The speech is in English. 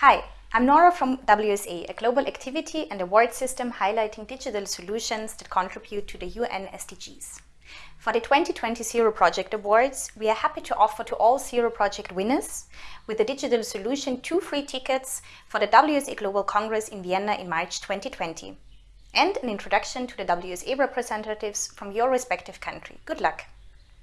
Hi, I'm Nora from WSA, a global activity and award system highlighting digital solutions that contribute to the UN SDGs. For the 2020 Zero Project Awards, we are happy to offer to all Zero Project winners with a digital solution two free tickets for the WSA Global Congress in Vienna in March 2020 and an introduction to the WSA representatives from your respective country. Good luck!